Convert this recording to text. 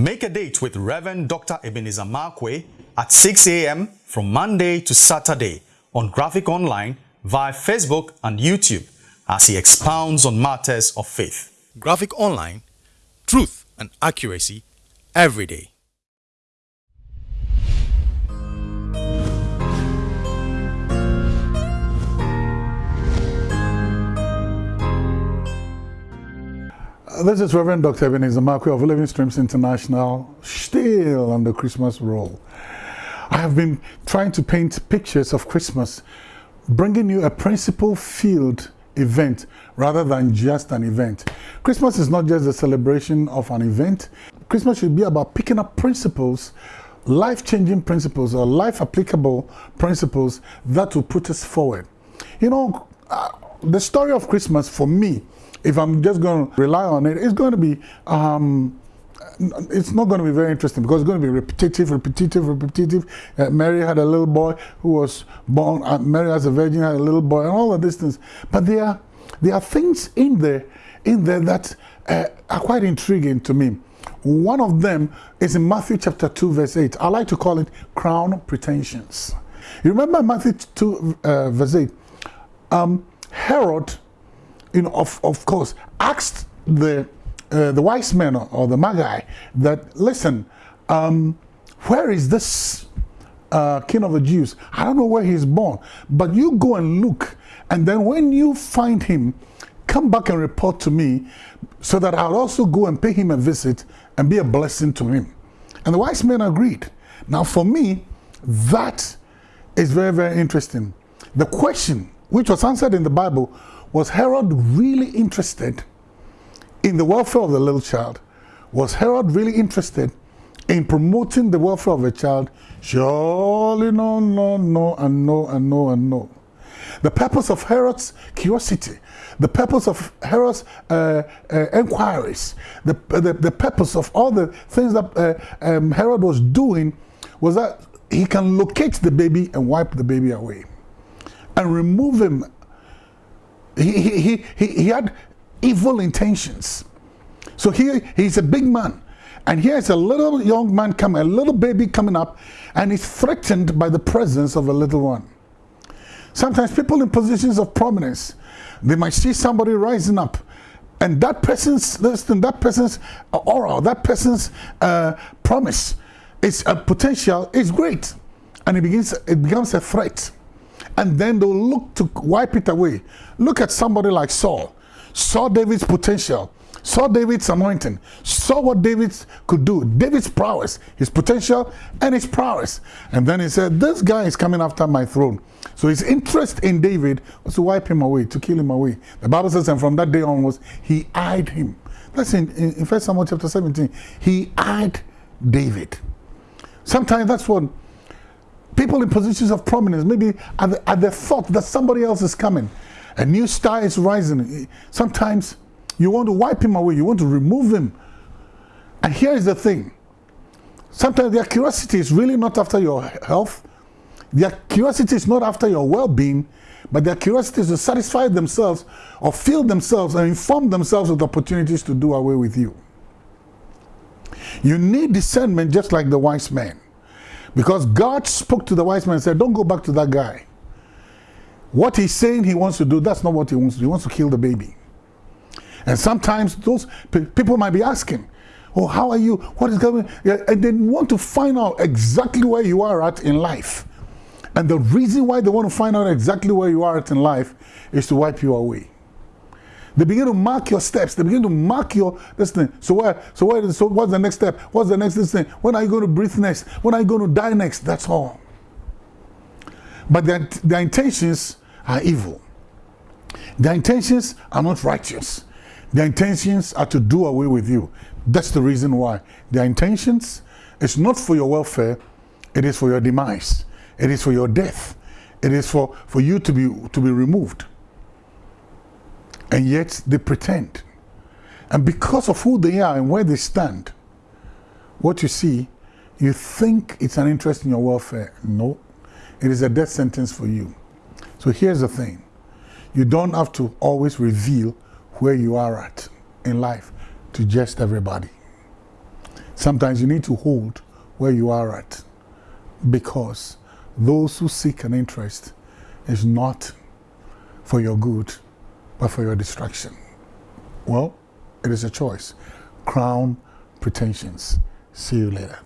Make a date with Reverend Dr. Ebenezer Markwei at 6 a.m. from Monday to Saturday on Graphic Online via Facebook and YouTube as he expounds on matters of faith. Graphic Online, truth and accuracy every day. This is Reverend Dr. Ebenezer Markwei of Living Streams International, still on the Christmas roll. I have been trying to paint pictures of Christmas, bringing you a principle-filled event rather than just an event. Christmas is not just a celebration of an event. Christmas should be about picking up principles, life-changing principles or life-applicable principles that will put us forward. You know, uh, the story of Christmas for me if I'm just going to rely on it, it's going to be, um, it's not going to be very interesting because it's going to be repetitive, repetitive, repetitive. Uh, Mary had a little boy who was born, uh, Mary as a virgin had a little boy, and all of these things. But there are, there are things in there, in there that uh, are quite intriguing to me. One of them is in Matthew chapter 2, verse 8. I like to call it crown pretensions. You remember Matthew 2, uh, verse 8? Um, Herod you know, of, of course, asked the, uh, the wise men or, the magi that, listen, um, where is this uh, king of the Jews? I don't know where he's born, but you go and look. And then when you find him, come back and report to me so that I'll also go and pay him a visit and be a blessing to him. And the wise men agreed. Now for me, that is very, very interesting. The question, which was answered in the Bible, was Herod really interested in the welfare of the little child? Was Herod really interested in promoting the welfare of a child? Surely no, no, no, and no, and no, and no. The purpose of Herod's curiosity, the purpose of Herod's uh, uh, inquiries, the, the, the, purpose of all the things that uh, um, Herod was doing was that he can locate the baby and wipe the baby away and remove him he, he, he, he had evil intentions. So here he's a big man. And here's a little young man coming, a little baby coming up, and he's threatened by the presence of a little one. Sometimes people in positions of prominence, they might see somebody rising up, and that person's listen, that person's aura, that person's uh, promise, its uh, potential is great, and it begins, it becomes a threat and then they'll look to wipe it away. Look at somebody like Saul. Saw David's potential, saw David's anointing, saw what David could do, David's prowess, his potential and his prowess. And then he said, this guy is coming after my throne. So his interest in David was to wipe him away, to kill him away. The Bible says, and from that day onwards, he eyed him. That's in, in, in 1 Samuel chapter 17. He eyed David. Sometimes that's what people in positions of prominence, maybe at the, thought that somebody else is coming, a new star is rising. Sometimes you want to wipe him away, you want to remove him. And here is the thing. Sometimes their curiosity is really not after your health. Their curiosity is not after your well-being, but their curiosity is to satisfy themselves or fill themselves and inform themselves with opportunities to do away with you. You need discernment just like the wise man. Because God spoke to the wise man and said, don't go back to that guy. What he's saying he wants to do, that's not what he wants to do. He wants to kill the baby. And sometimes those people might be asking, oh, how are you? What is going on? And they want to find out exactly where you are at in life. And the reason why they want to find out exactly where you are at in life is to wipe you away. They begin to mark your steps. They begin to mark your this thing. So where? So where? So what's the next step? What's the next thing? When are you going to breathe next? When are you going to die next? That's all. But their, their intentions are evil. Their intentions are not righteous. Their intentions are to do away with you. That's the reason why. Their intentions is not for your welfare. It is for your demise. It is for your death. It is for, for you to be, to be removed and yet they pretend. And because of who they are and where they stand, what you see, you think it's an interest in your welfare. No, it is a death sentence for you. So here's the thing. You don't have to always reveal where you are at in life to just everybody. Sometimes you need to hold where you are at because those who seek an interest is not for your good, but for your destruction. Well, it is a choice. Crown pretensions. See you later.